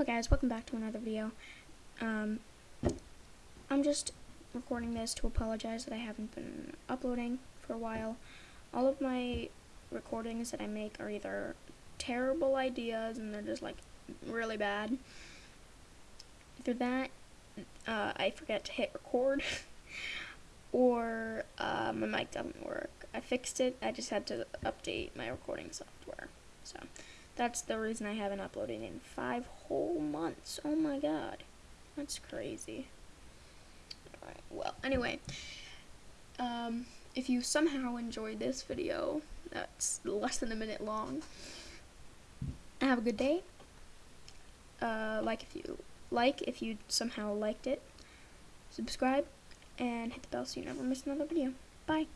Hello guys, welcome back to another video. Um, I'm just recording this to apologize that I haven't been uploading for a while. All of my recordings that I make are either terrible ideas and they're just like really bad. Either that, uh, I forget to hit record, or uh, my mic doesn't work. I fixed it, I just had to update my recording software. So, that's the reason I haven't uploaded in five whole months. Oh my god. That's crazy. Alright, well, anyway. Um, if you somehow enjoyed this video, that's less than a minute long, have a good day. Uh, like if you like if you somehow liked it. Subscribe and hit the bell so you never miss another video. Bye.